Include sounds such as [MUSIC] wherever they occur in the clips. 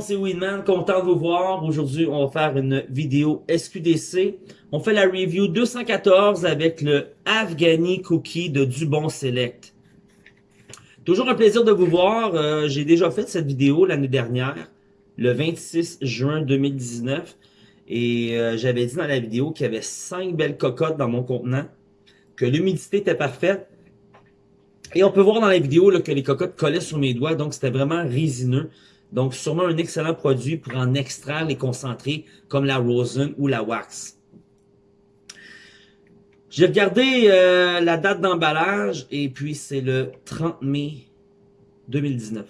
C'est Winman, content de vous voir. Aujourd'hui, on va faire une vidéo SQDC. On fait la review 214 avec le Afghani Cookie de Dubon Select. Toujours un plaisir de vous voir. Euh, j'ai déjà fait cette vidéo l'année dernière, le 26 juin 2019. Et euh, j'avais dit dans la vidéo qu'il y avait 5 belles cocottes dans mon contenant, que l'humidité était parfaite. Et on peut voir dans la vidéo que les cocottes collaient sur mes doigts, donc c'était vraiment résineux. Donc, sûrement un excellent produit pour en extraire les concentrés comme la rosin ou la wax. J'ai regardé euh, la date d'emballage et puis c'est le 30 mai 2019.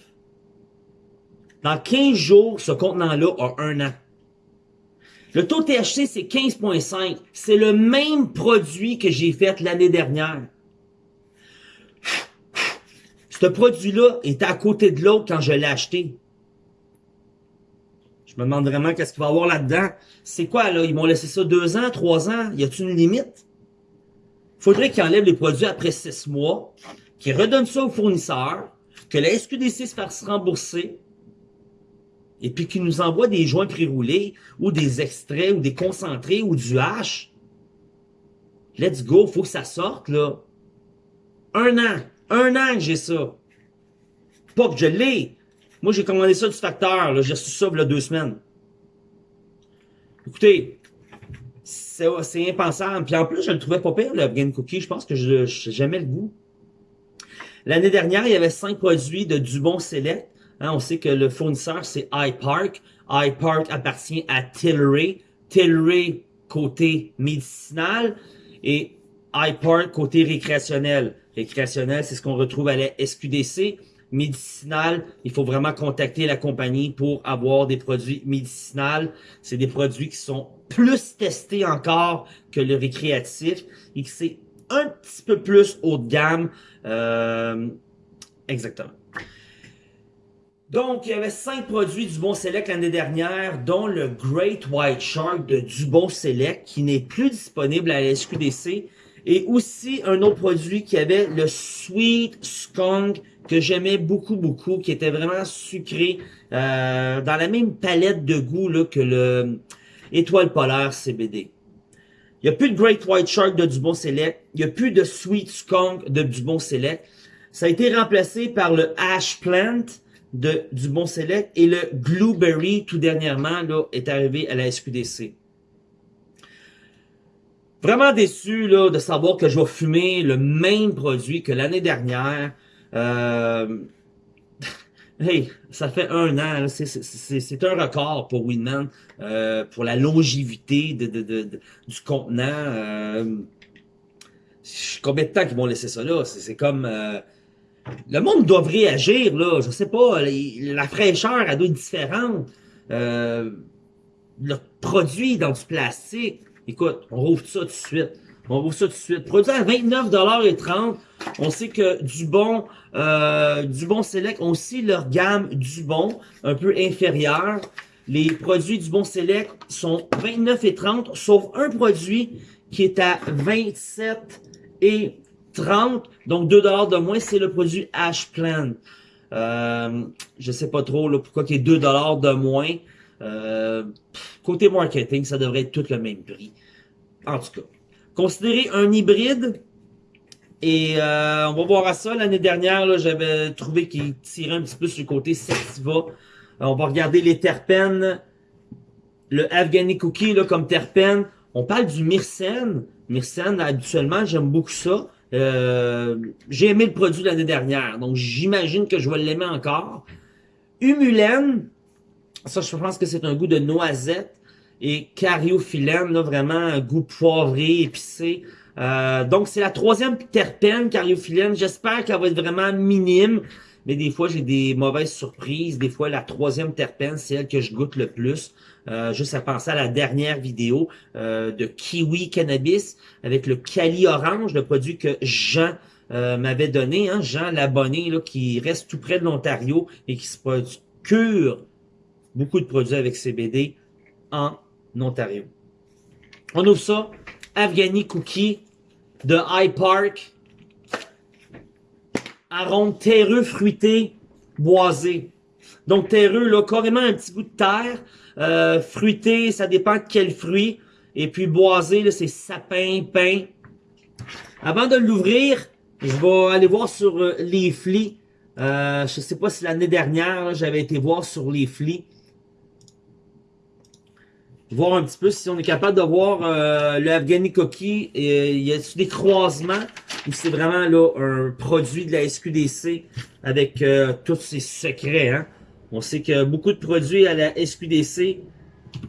Dans 15 jours, ce contenant-là a un an. Le taux THC, c'est 15.5. C'est le même produit que j'ai fait l'année dernière. Ce produit-là était à côté de l'autre quand je l'ai acheté. Je me demande vraiment qu'est-ce qu'il va y avoir là-dedans. C'est quoi, là? Ils m'ont laissé ça deux ans, trois ans? Y a-t-il une limite? Faudrait qu'ils enlèvent les produits après six mois, qu'ils redonnent ça au fournisseur, que la SQDC se fasse rembourser, et puis qu'ils nous envoient des joints pré-roulés, ou des extraits, ou des concentrés, ou du hache. Let's go, faut que ça sorte, là. Un an. Un an que j'ai ça. Pas que je l'ai. Moi, j'ai commandé ça du facteur. J'ai reçu ça il y a deux semaines. Écoutez, c'est impensable. Puis en plus, je le trouvais pas pire, le Afghan Cookie. Je pense que je j'aimais le goût. L'année dernière, il y avait cinq produits de Dubon Select. Hein, on sait que le fournisseur, c'est iPark. iPark appartient à Tilray. Tilray, côté médicinal. Et iPark, côté récréationnel. Récréationnel, c'est ce qu'on retrouve à la SQDC médicinal, il faut vraiment contacter la compagnie pour avoir des produits médicinaux. C'est des produits qui sont plus testés encore que le récréatif et que c'est un petit peu plus haut de gamme. Euh, exactement. Donc, il y avait cinq produits du Bon Select l'année dernière, dont le Great White Shark de Dubon Select, qui n'est plus disponible à la SQDC, et aussi un autre produit qui avait le Sweet Skunk que j'aimais beaucoup, beaucoup, qui était vraiment sucré, euh, dans la même palette de goût là, que le Étoile polaire CBD. Il n'y a plus de Great White Shark de Dubon Select. Il n'y a plus de Sweet Skunk de Dubon Select. Ça a été remplacé par le Ash Plant de Dubon Select et le Blueberry, tout dernièrement, là, est arrivé à la SQDC. Vraiment déçu là, de savoir que je vais fumer le même produit que l'année dernière. Euh, [LAUGHS] hey, ça fait un an, c'est un record pour Winman, euh, pour la longévité de, de, de, du contenant. Euh, combien de temps qu'ils vont laisser ça là? C'est comme... Euh, le monde doit réagir, là. Je sais pas, la fraîcheur, elle doit être différente. Euh, le produit dans du plastique. Écoute, on rouvre ça tout de suite. On rouvre ça tout de suite. Produit à 29,30$. On sait que Dubon, euh, Dubon Select ont aussi leur gamme Dubon, un peu inférieure. Les produits Dubon Select sont 29,30$, sauf un produit qui est à 27 et 30, donc 2 de moins, c'est le produit Ash Plan. Euh, je sais pas trop là, pourquoi il y a 2 de moins. Euh, côté marketing, ça devrait être tout le même prix. En tout cas, considérez un hybride. Et euh, on va voir à ça. L'année dernière, j'avais trouvé qu'il tirait un petit peu sur le côté Sativa. Euh, on va regarder les terpènes. Le Afghani Cookie là, comme terpène. On parle du myrcène. Myrcène, habituellement, j'aime beaucoup ça. Euh, j'ai aimé le produit l'année dernière, donc j'imagine que je vais l'aimer encore. Humulène, ça, je pense que c'est un goût de noisette. Et cariophyllène, là, vraiment un goût poivré, épicé. Euh, donc, c'est la troisième terpène, cariophyllène. J'espère qu'elle va être vraiment minime. Mais des fois, j'ai des mauvaises surprises. Des fois, la troisième terpène, c'est elle que je goûte le plus. Euh, juste à penser à la dernière vidéo euh, de Kiwi Cannabis avec le Cali Orange, le produit que Jean m'avait donné. Hein, Jean, l'abonné, qui reste tout près de l'Ontario et qui se procure beaucoup de produits avec CBD en Ontario. On ouvre ça. Afghani Cookie de High Park. Arôme terreux fruité, boisé. Donc terreux, là, carrément un petit goût de terre. Euh, fruité, ça dépend de quel fruit. Et puis boisé, c'est sapin, pain. Avant de l'ouvrir, je vais aller voir sur euh, les flics. Euh, je sais pas si l'année dernière, j'avais été voir sur les flics. Voir un petit peu si on est capable de voir euh, le Afghani Cookie. Et, y a des croisements ou c'est vraiment là un produit de la SQDC avec euh, tous ses secrets. Hein? On sait que beaucoup de produits à la SQDC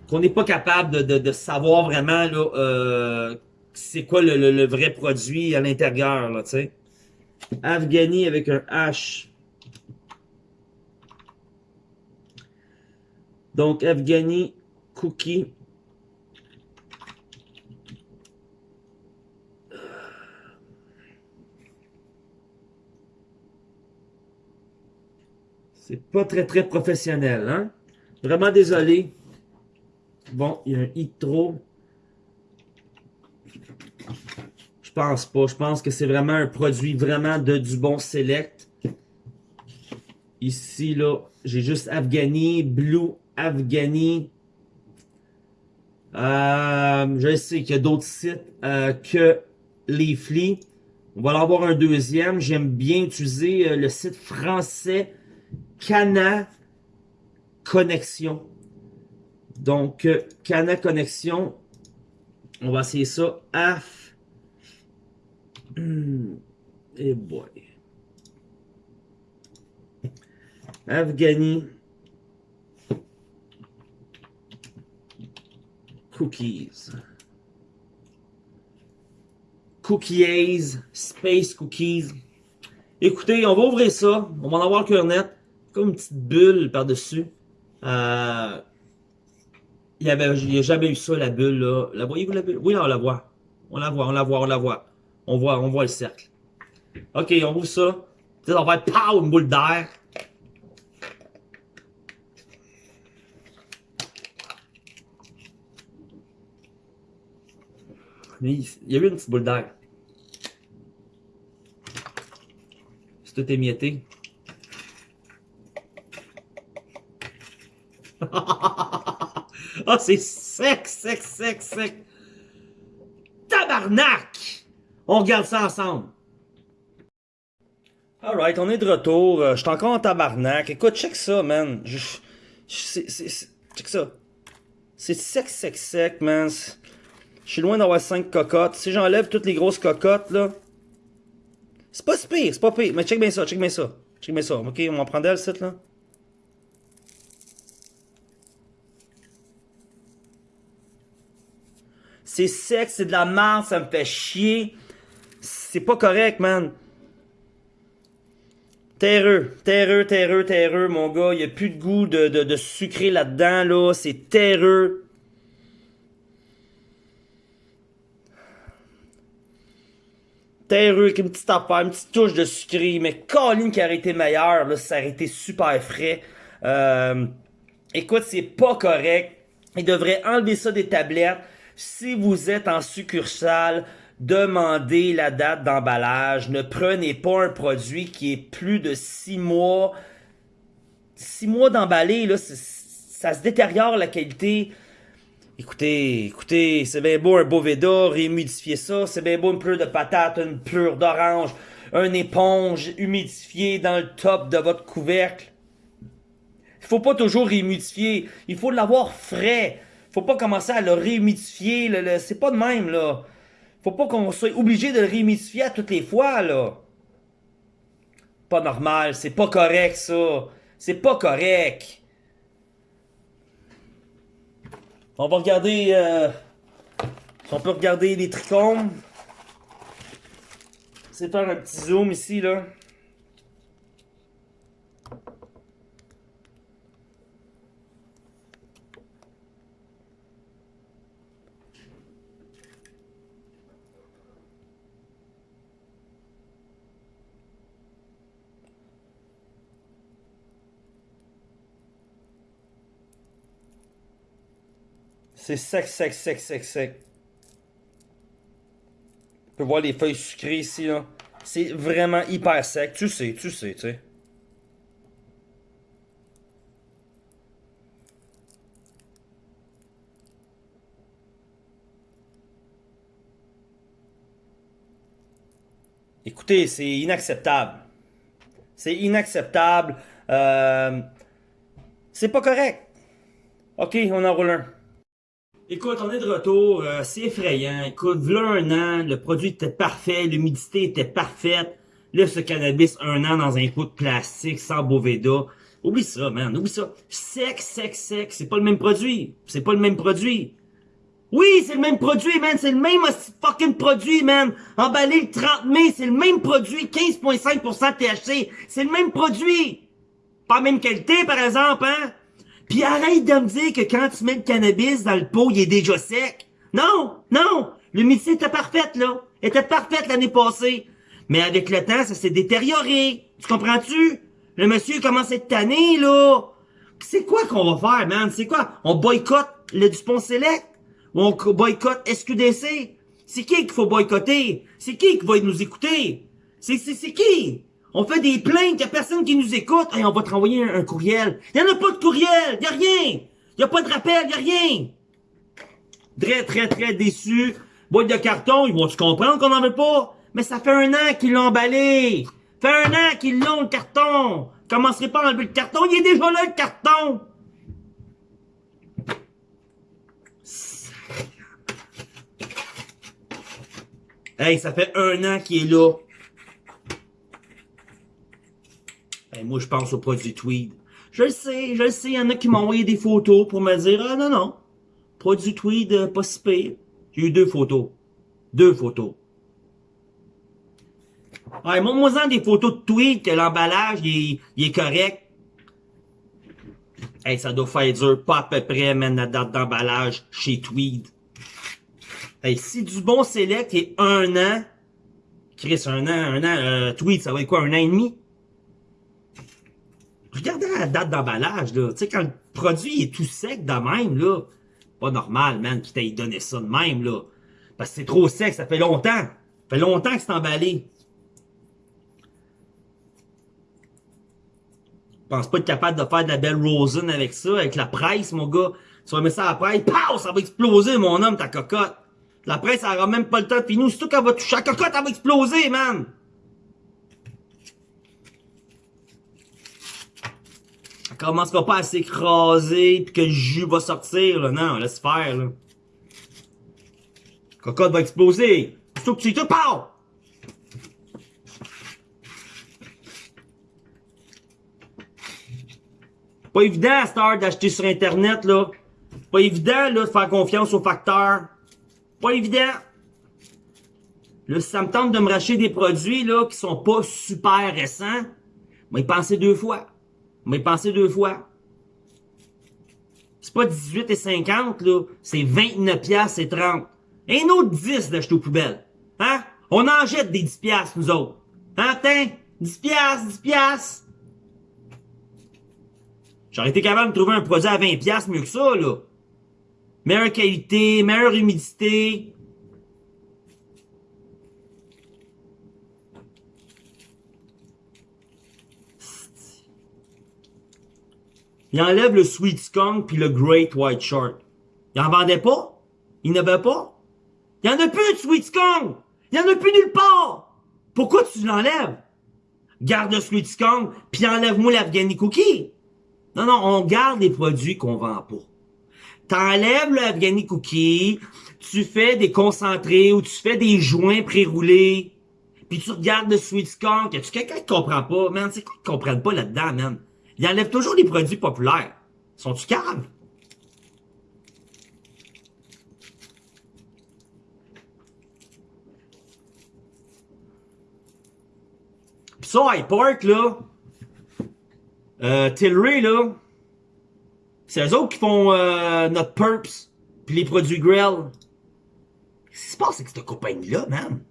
qu'on n'est pas capable de, de, savoir vraiment là euh, c'est quoi le, le, vrai produit à l'intérieur là, tu sais. Afghani avec un H. Donc Afghani cookie C'est pas très très professionnel, hein? Vraiment désolé. Bon, il y a un hit trop. Je pense pas. Je pense que c'est vraiment un produit vraiment de du bon select. Ici, là, j'ai juste Afghani, Blue Afghani. Euh, je sais qu'il y a d'autres sites euh, que Leafly. On va en avoir un deuxième. J'aime bien utiliser euh, le site français Cana Connexion. Donc, euh, Cana Connexion, on va essayer ça. Af. Hmm. Et boy. Afghani. Cookies. Cookies. Space Cookies. Écoutez, on va ouvrir ça. On va en avoir le cœur net comme une petite bulle par-dessus. Euh, il n'y a jamais eu ça, la bulle, là. La voyez-vous, la bulle? Oui, on la voit. On la voit, on la voit, on la voit. On voit, on voit le cercle. OK, on ouvre ça. Peut-être on va faire pow, une boule d'air. Il y a eu une petite boule d'air. C'est tout émietté. [LAUGHS] Ah, c'est sec, sec, sec, sec. Tabarnak! On regarde ça ensemble. Alright, on est de retour. Euh, je suis encore en tabarnak. Écoute, check ça, man. Check ça. C'est sec, sec, sec, man. Je suis loin d'avoir 5 cocottes. Si j'enlève toutes les grosses cocottes, là. C'est pas si pire, c'est pas pire. Mais check bien ça, check bien ça. Check bien ça. Ok, on va prendre le site, là. C'est sec, c'est de la merde, ça me fait chier. C'est pas correct, man. Terreux, terreux, terreux, terreux, mon gars. Il n'y a plus de goût de, de, sucré là-dedans, là. C'est terreux. Terreux avec une petite affaire, une petite touche de sucré. Mais Colin qui aurait été meilleur, là, ça aurait été super frais. Euh, écoute, c'est pas correct. Il devrait enlever ça des tablettes. Si vous êtes en succursale, demandez la date d'emballage. Ne prenez pas un produit qui est plus de 6 mois. 6 mois d'emballé, là, ça se détériore la qualité. Écoutez, écoutez, c'est bien beau un Boveda, réhumidifier ça. C'est bien beau une pleure de patate, une pleure d'orange, un éponge humidifiée dans le top de votre couvercle. Il faut pas toujours réhumidifier. Il faut l'avoir frais. Faut pas commencer à le réhumidifier. c'est pas de même, là. Faut pas qu'on soit obligé de le réhumidifier à toutes les fois, là. Pas normal. C'est pas correct, ça. C'est pas correct. On va regarder... Euh, on peut regarder les trichomes. C'est faire un petit zoom ici, là. C'est sec, sec, sec, sec, sec. Tu peux voir les feuilles sucrées ici, là. C'est vraiment hyper sec. Tu sais, tu sais, tu sais. Écoutez, c'est inacceptable. C'est inacceptable. Euh, c'est pas correct. OK, on enroule un. Écoute, on est de retour. Euh, c'est effrayant. Écoute, voilà un an, le produit était parfait, l'humidité était parfaite. Là, ce cannabis, un an dans un pot de plastique, sans Boveda. Oublie ça, man. Oublie ça. Sec, sec, sec. C'est pas le même produit. C'est pas le même produit. Oui, c'est le même produit, man. C'est le même fucking produit, man. Emballé le 30 mai, c'est le même produit. 15,5% THC. C'est le même produit. Pas la même qualité, par exemple, hein. Puis arrête de me dire que quand tu mets le cannabis dans le pot, il est déjà sec. Non, non. L'humidité était parfaite, là. Elle était parfaite l'année passée. Mais avec le temps, ça s'est détérioré. Tu comprends-tu? Le monsieur commence à être là. C'est quoi qu'on va faire, man? C'est quoi? On boycotte le Dupont Select? on boycotte SQDC. C'est qui qu'il faut boycotter? C'est qui qui va nous écouter? C'est qui? On fait des plaintes, y a personne qui nous écoute. et on va te renvoyer un, courriel. Y en a pas de courriel, y a rien. Y a pas de rappel, y a rien. Très, très, très déçu. Boîte de carton, ils vont se comprendre qu'on en veut pas? Mais ça fait un an qu'ils l'ont emballé. Fait un an qu'ils l'ont, le carton. Commencerez pas à enlever le carton, il est déjà là, le carton. Hey, ça fait un an qu'il est là. Hey, moi, je pense au produit Tweed. Je le sais, je le sais, il y en a qui m'ont envoyé des photos pour me dire, ah non, non, produit Tweed, euh, pas si pire. J'ai eu deux photos. Deux photos. Ouais, montre-moi-en des photos de Tweed que l'emballage, il, est correct. Hey, ça doit faire dur, pas à peu près, même la date d'emballage chez Tweed. Hey, si du bon select est un an, Chris, un an, un an, euh, Tweed, ça va être quoi, un an et demi? Regardez la date d'emballage, là. Tu sais, quand le produit est tout sec de même, là, pas normal, man, qu'il t'ait donné ça de même, là. Parce que c'est trop sec, ça fait longtemps. Ça fait longtemps que c'est emballé. Je pense pas être capable de faire de la belle Rosen avec ça, avec la presse, mon gars. Tu vas mettre ça à la presse, pow, ça va exploser, mon homme, ta cocotte. La presse, elle aura même pas le temps de finir. Surtout qu'elle va toucher la cocotte, elle va exploser, man. Commencera pas à s'écraser puis que le jus va sortir, là. Non, laisse faire, là. Cocotte va exploser. Surtout que tu tout! Pas évident à cette heure d'acheter sur Internet, là. Pas évident, là, de faire confiance aux facteurs. Pas évident. Là, si ça me tente de me racheter des produits, là, qui sont pas super récents, mais y penser deux fois. Mais y penser deux fois. C'est pas 18 et 50, là. C'est 29 piastres et 30. Un autre 10 d'acheter aux poubelles. Hein? On en jette des 10 piastres, nous autres. Hein, tiens? 10 piastres, 10 piastres. J'aurais été capable de trouver un produit à 20$ mieux que ça, là. Meilleure qualité, meilleure humidité. Il enlève le Sweet Skunk puis le Great White Shark. Il en vendait pas? Il n'avait avait pas? Il y en a plus de Sweet Skunk! Il y en a plus nulle part! Pourquoi tu l'enlèves? Garde le Sweet Skunk puis enlève-moi l'Afghani Cookie. Non, non, on garde les produits qu'on vend pas. T'enlèves le Cookie, tu fais des concentrés ou tu fais des joints pré-roulés, puis tu regardes le Sweet Skunk. Y a-tu quelqu'un qui comprend pas? Man, c'est quoi qu'ils comprennent pas là-dedans, man? Ils enlèvent toujours les produits populaires. Sont-tu calmes? Pis ça, High Park, là, euh, Tilray, là, c'est eux autres qui font euh, notre Purps, puis les produits Grill. Qu'est-ce qui se passe avec cette compagnie-là, man?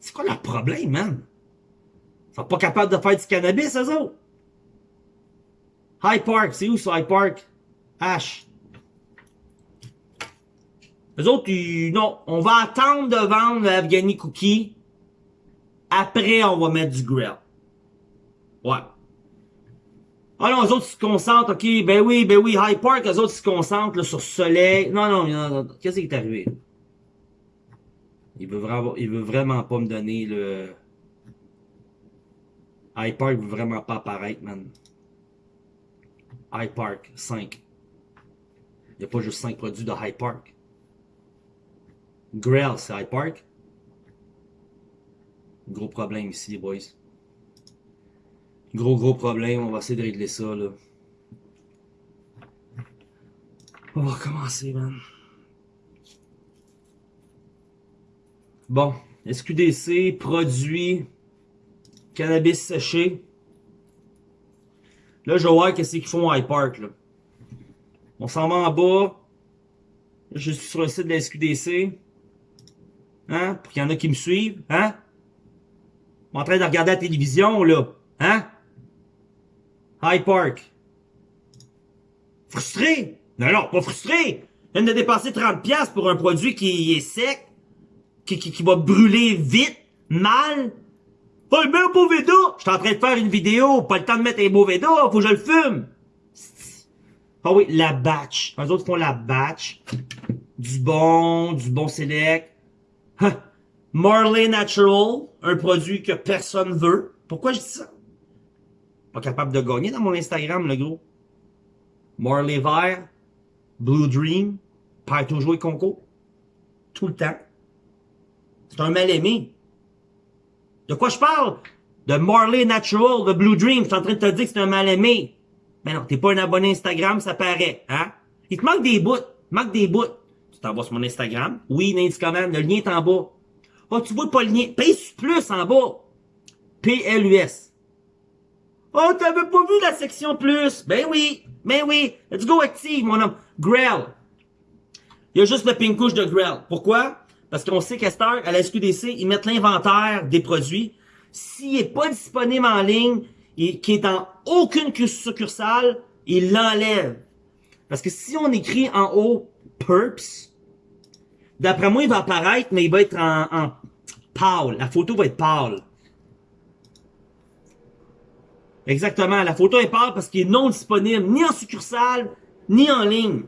C'est quoi leur problème, man? Ils sont pas capables de faire du cannabis, eux autres? High Park, c'est où ça, High Park? H. Eux autres, ils, non, on va attendre de vendre l'Afghani Cookie. Après, on va mettre du grill. Ouais. Ah non, les autres se concentrent, ok, ben oui, ben oui, High Park, les autres se concentrent là, sur Soleil. Non, non, non, non. qu'est-ce qui est arrivé? Il veut, vraiment, veut pas me donner le... iPark veut vraiment pas apparaître, man. iPark 5. Il n'y a pas juste 5 produits de iPark. Grail, c'est iPark. Gros problème ici, les boys. Gros, gros problème. On va essayer de régler ça, là. On va recommencer, man. Bon. SQDC, produit, cannabis séché. Là, je vais voir qu'est-ce qu'ils font à iPark, là. On s'en va en bas. Je suis sur le site de la SQDC. Hein? Pour qu'il y en a qui me suivent. Hein? Je suis en train de regarder la télévision, là. Hein? High Park. Frustré? Non, non, pas frustré. Je viens de dépenser 30$ pour un produit qui est sec, qui, qui va brûler vite, mal. Mets un beau Veda! Je suis en train de faire une vidéo, pas le temps de mettre un beau Veda, faut que je le fume. Ah oui, la batch. Les autres font la batch. Du bon, du bon select. Hein? Marley Natural, un produit que personne veut. Pourquoi je dis ça? Pas capable de gagner dans mon Instagram, le gros. Marley Vert, Blue Dream, perd toujours et concours. Tout le temps. C'est un mal-aimé. De quoi je parle? De Marley Natural, de Blue Dream. Je suis en train de te dire que c'est un mal-aimé. Mais non, t'es pas un abonné Instagram, ça paraît, hein? Il te manque des bouts. Il te manque des bouts. Tu t'envoies sur mon Instagram. Oui, Nancy le lien est en bas. Oh, tu vois pas le lien. Paye plus en bas. P-L-U-S. Oh, t'avais pas vu la section plus? Ben oui. Ben oui. Let's go active, mon homme. Grell. Il y a juste le pink couche de Grell. Pourquoi? Parce qu'on sait qu'à à la SQDC, ils mettent l'inventaire des produits. S'il est pas disponible en ligne, et qui est dans aucune succursale, ils l'enlèvent. Parce que si on écrit en haut Purps, d'après moi, il va apparaître, mais il va être en, en pâle. La photo va être pâle. Exactement, la photo est pâle parce qu'il est non disponible ni en succursale, ni en ligne.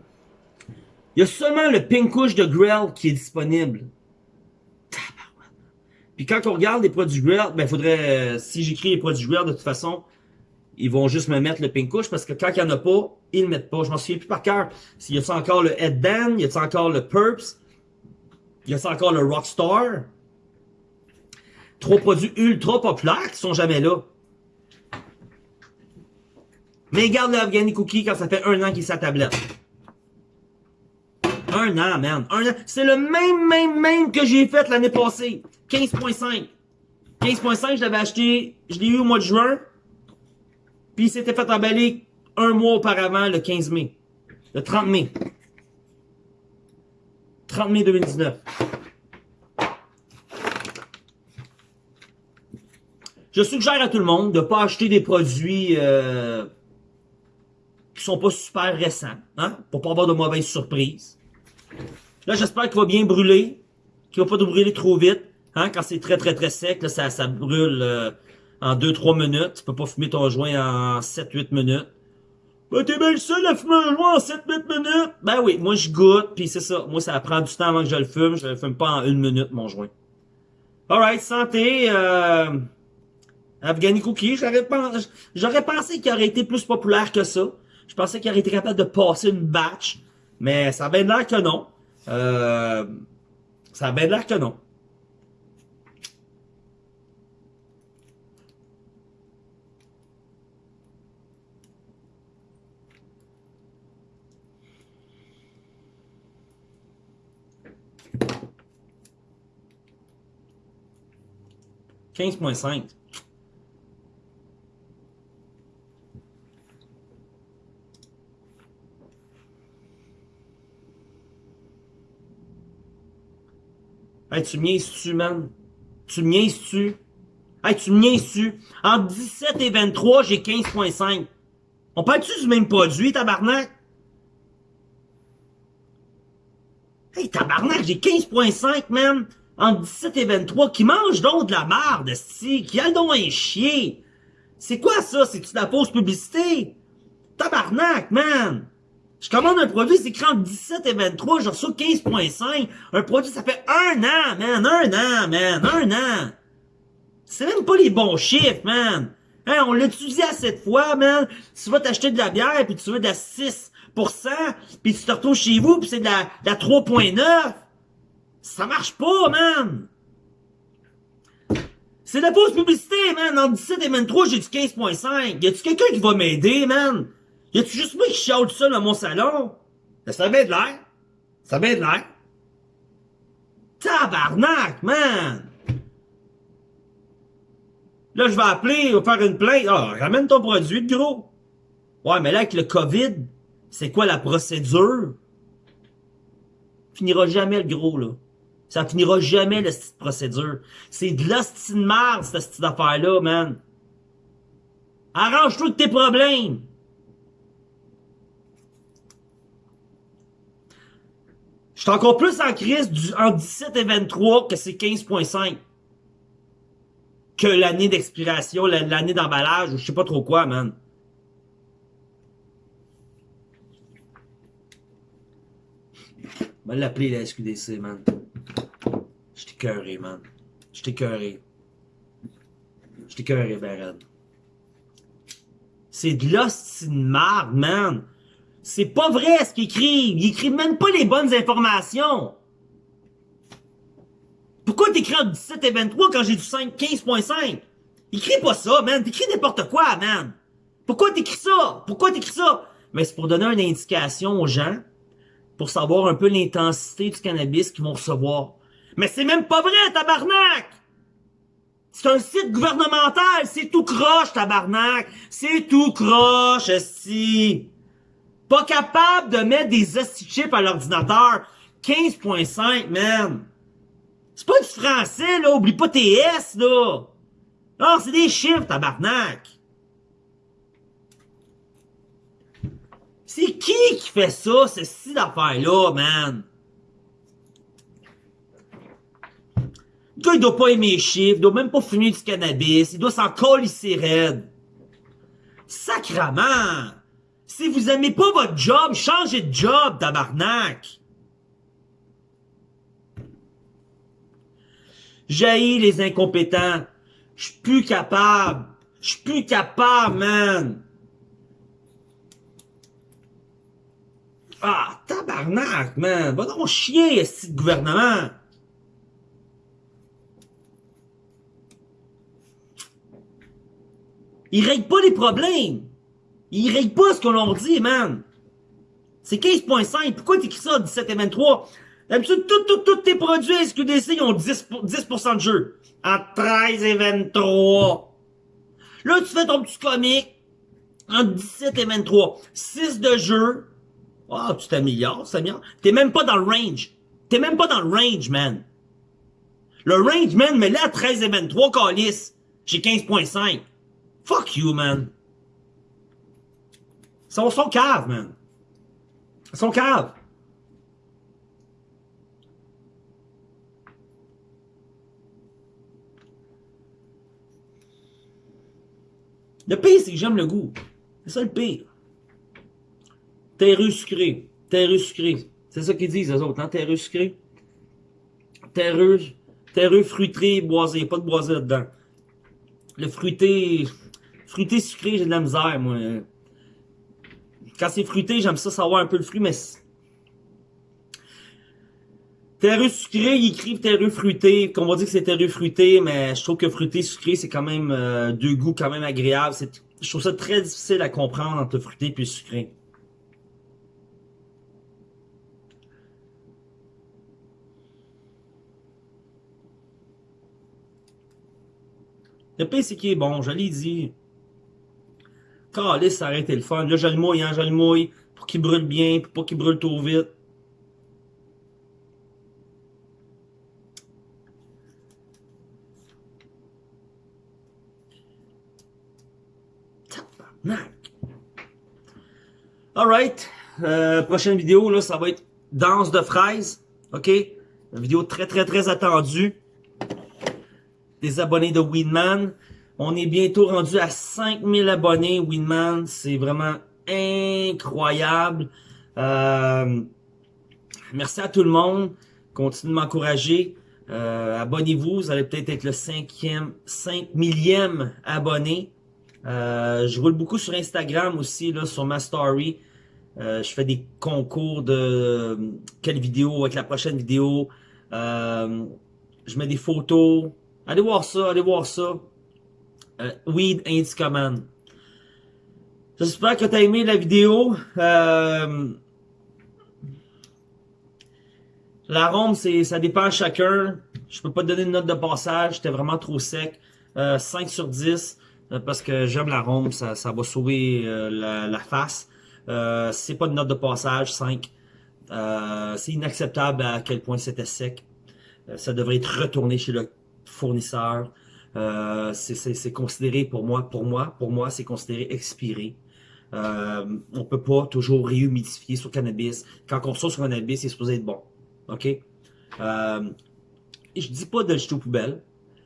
Il y a seulement le pink de Grell qui est disponible. Puis quand on regarde les produits Grell, ben faudrait, euh, si j'écris les produits Grell, de toute façon, ils vont juste me mettre le pink couche parce que quand il n'y en a pas, ils le mettent pas. Je m'en souviens plus par cœur. Y a encore le Headband? Y a encore le Purps? Y a encore le Rockstar? Trois produits ultra populaires qui sont jamais là. Mais garde le Afghani Cookie quand ça fait un an qu'il est sa tablette. Un an, man. Un an. C'est le même, même, même que j'ai fait l'année passée. 15.5. 15.5, je l'avais acheté, je l'ai eu au mois de juin. Puis il s'était fait emballer un mois auparavant, le 15 mai. Le 30 mai. 30 mai 2019. Je suggère à tout le monde de ne pas acheter des produits euh, qui sont pas super récents, hein, pour pas avoir de mauvaises surprises. Là, j'espère qu'il va bien brûler, qu'il va pas brûler trop vite. Hein, quand c'est très très très sec, là, ça, ça brûle euh, en 2-3 minutes. Tu peux pas fumer ton joint en 7-8 minutes. Ben, t'es bien le seul à fumer un joint en 7-8 minutes. Ben oui, moi je goûte, puis c'est ça. Moi, ça prend du temps avant que je le fume. Je le fume pas en une minute, mon joint. Alright, santé. Euh... Afghani Cookie, j'aurais pensé, pensé qu'il aurait été plus populaire que ça. Je pensais qu'il aurait été capable de passer une batch. Mais ça a bien l'air que non. Euh... Ça a bien l'air que non. 15.5. Hey, tu me tu man? Tu me tu Hey, tu me tu En 17 et 23, j'ai 15.5. On parle-tu du même produit, tabarnak? Hey, tabarnak, j'ai 15.5, man! entre 17 et 23 qui mange donc de la merde, si, qui a donc un chien? C'est quoi ça? C'est-tu de la fausse publicité? Tabarnak, man! Je commande un produit, c'est écrit entre 17 et 23, je reçois 15.5. Un produit, ça fait un an, man, un an, man, un an. C'est même pas les bons chiffres, man. Hein, on l'étudie à cette fois, man. Tu vas t'acheter de la bière, puis tu veux de la 6%, puis tu te retrouves chez vous, puis c'est de la, de la 3.9. Ça marche pas, man. C'est de la fausse publicité, man. En 17 et 23, j'ai du 15.5. Y a-tu quelqu'un qui va m'aider, man? Y a-tu juste moi qui chiale ça dans mon salon? Ben, ça a bien de l'air. Ça bien de l'air. Tabarnak, man! Là, je vais appeler, je faire une plainte. Ah, ramène ton produit, gros. Ouais, mais là, avec le COVID, c'est quoi la procédure? Finira jamais le gros, là. Ça finira jamais, la procédure. C'est de l'hostie de cette petite affaire-là, man. Arrange-toi tes problèmes. Suis encore plus en crise en 17 et 23 que c'est 15.5 que l'année d'expiration, l'année d'emballage, ou je sais pas trop quoi, man. On va l'appeler la SQDC, man. Je t'ai cœuré, man. Je t'ai cœuré. Je t'ai cœuré, ben C'est de l'hostie de marde, man. C'est pas vrai ce qu'ils écrivent. Ils écrivent même pas les bonnes informations. Pourquoi t'écris en 17 et 23 quand j'ai du 5, 15.5? Écris pas ça, man. T'écris n'importe quoi, man. Pourquoi t'écris ça? Pourquoi t'écris ça? Mais c'est pour donner une indication aux gens, pour savoir un peu l'intensité du cannabis qu'ils vont recevoir. Mais c'est même pas vrai, tabarnak! C'est un site gouvernemental, c'est tout croche, tabarnak! C'est tout croche, si. Pas capable de mettre des chips à l'ordinateur. 15.5, man! C'est pas du français, là. Oublie pas tes S, là. Non, c'est des chiffres, tabarnak. C'est qui qui fait ça, ce style d'affaire-là, man? Le gars, il doit pas aimer les chiffres, il doit même pas fumer du cannabis, il doit s'en colisser raide. Sacrement! Si vous aimez pas votre job, changez de job, tabarnak! Jaillit les incompétents. Je suis plus capable. Je suis plus capable, man. Ah, tabarnak, man. Va donc chier, ce gouvernement. Il règle pas les problèmes. Il règle pas ce qu'on leur dit, man. C'est 15.5. Pourquoi t'écris ça 17 et 23? D'habitude, tous tes produits SQDC, ils ont 10, 10% de jeu. Entre 13 et 23. Là, tu fais ton petit comique. Entre 17 et 23. 6 de jeu. Ah, oh, tu t'améliores, ça t'améliores. T'es même pas dans le range. T'es même pas dans le range, man. Le range, man, mais là, 13 et 23, calice. J'ai 15.5. Fuck you, man. Ils sont, sont caves, man. Sont caves. Le pire, c'est que j'aime le goût. C'est ça le pire. Terreux sucré. Terreux sucré. C'est ça qu'ils disent, les autres, hein? Terreux sucré. Terreux, terreux fruité, boisé. Pas de boisé là-dedans. Le fruité, fruité sucré, j'ai de la misère, moi. Quand c'est fruité, j'aime ça savoir un peu le fruit, mais Terreux sucré, ils écrivent terreux fruité, qu'on va dire que c'est terreux fruité, mais je trouve que fruité sucré, c'est quand même euh, deux goûts quand même agréables. Je trouve ça très difficile à comprendre entre fruité et sucré. Le qui est bon, je l'ai dit. Calice, ça a arrêté le fun. Là, je le mouille, hein, je le mouille, pour qu'il brûle bien, pour pas qu'il brûle trop vite. Alright. Euh, prochaine vidéo, là, ça va être danse de fraises. OK? Une vidéo très, très, très attendue. Des abonnés de Winman. On est bientôt rendu à 5000 abonnés, Winman. C'est vraiment incroyable. Euh, merci à tout le monde. Continuez de m'encourager. Euh, abonnez-vous. Vous allez peut-être être le cinquième, cinq millième abonné. Euh, je roule beaucoup sur Instagram aussi, là, sur ma story. Euh, je fais des concours de quelle vidéo avec la prochaine vidéo. Euh, je mets des photos. Allez voir ça, allez voir ça. Euh, Weed Ain't Command. J'espère que tu as aimé la vidéo. Euh, L'arôme, ça dépend à chacun. Je peux pas te donner une note de passage. C'était vraiment trop sec. Euh, 5 sur 10. Euh, parce que j'aime l'arôme. Ça, ça va sauver euh, la, la, face. Euh, c'est pas une note de passage. 5. Euh, c'est inacceptable à quel point c'était sec. Euh, ça devrait être retourné chez le fournisseur. C'est considéré pour moi, pour moi, pour moi, c'est considéré expiré. Euh, on peut pas toujours réhumidifier sur cannabis. Quand on sort sur cannabis, c'est supposé être bon. OK? Euh, je dis pas de jeter aux poubelles.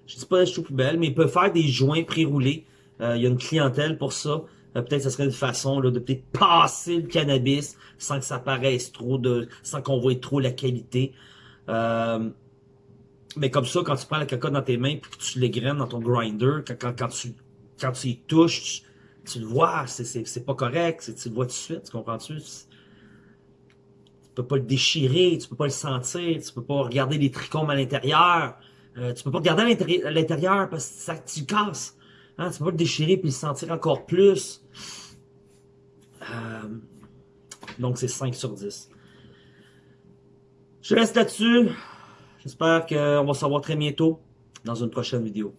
Je dis pas de jeter aux poubelles, mais il peut faire des joints pré-roulés. Euh, il y a une clientèle pour ça. Euh, peut-être que ce serait une façon là, de peut-être passer le cannabis sans que ça paraisse trop, de, sans qu'on voit trop la qualité. Euh, mais comme ça, quand tu prends la cocotte dans tes mains et que tu les graines dans ton grinder, quand, quand, tu quand tu y touches, tu, tu le vois, c'est pas correct, tu le vois tout de suite, tu comprends-tu? Tu peux pas le déchirer, tu peux pas le sentir, tu peux pas regarder les trichomes à l'intérieur, euh, tu peux pas regarder à l'intérieur parce que ça tu casses. Hein? Tu peux pas le déchirer puis le sentir encore plus. Euh, donc c'est 5 sur 10. Je reste là-dessus. J'espère qu'on va se revoir très bientôt dans une prochaine vidéo.